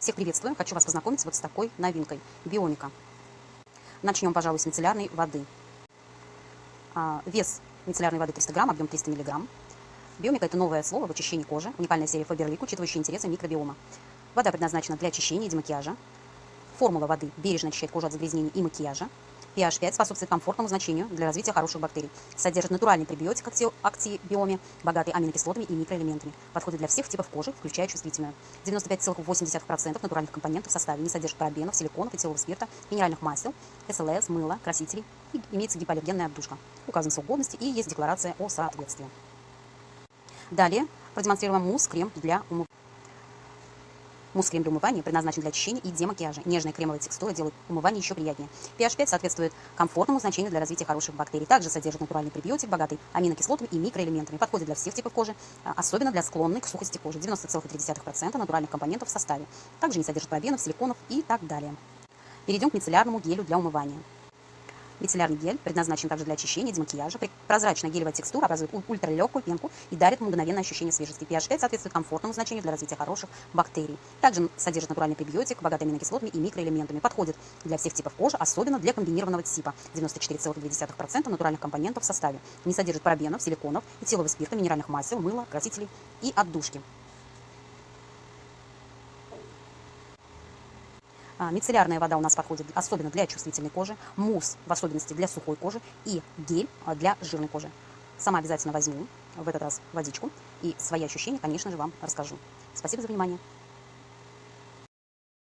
Всех приветствую. Хочу вас познакомить вот с такой новинкой – Бионика. Начнем, пожалуй, с мицеллярной воды. А, вес мицеллярной воды 300 грамм, объем 300 миллиграмм. Биомика – это новое слово в очищении кожи, уникальная серия Фаберлик, учитывающая интересы микробиома. Вода предназначена для очищения и демакияжа. Формула воды бережно очищает кожу от загрязнений и макияжа pH 5 способствует комфортному значению для развития хороших бактерий. Содержит натуральный пребиотик актибиоме, богатый аминокислотами и микроэлементами. Подходит для всех типов кожи, включая чувствительную. 95,8% натуральных компонентов в составе не содержит парабенов, силиконов, этилового спирта, минеральных масел, СЛС, мыла, красителей. И имеется гипоаллергенная обдушка. Указан срок годности и есть декларация о соответствии. Далее продемонстрируем мусс-крем для умывания. Мусс-крем для умывания предназначен для очищения и демакияжа. Нежная кремовая текстура делает умывание еще приятнее. pH 5 соответствует комфортному значению для развития хороших бактерий. Также содержит натуральный пребиотик, богатый аминокислотами и микроэлементами. Подходит для всех типов кожи, а, особенно для склонной к сухости кожи. 90,3% натуральных компонентов в составе. Также не содержит парабенов, силиконов и так далее. Перейдем к мицеллярному гелю для умывания. Мицеллярный гель предназначен также для очищения, демакияжа. Прозрачная гелевая текстура образует ультралегкую пенку и дарит мгновенное ощущение свежести. pH 5 соответствует комфортному значению для развития хороших бактерий. Также содержит натуральный пребиотик, богатый аминокислотами и микроэлементами. Подходит для всех типов кожи, особенно для комбинированного типа. 94,2% натуральных компонентов в составе. Не содержит парабенов, силиконов, этилового спирта, минеральных масел, мыла, красителей и отдушки. А, мицеллярная вода у нас подходит особенно для чувствительной кожи, мусс в особенности для сухой кожи и гель а, для жирной кожи. Сама обязательно возьму в этот раз водичку и свои ощущения, конечно же, вам расскажу. Спасибо за внимание.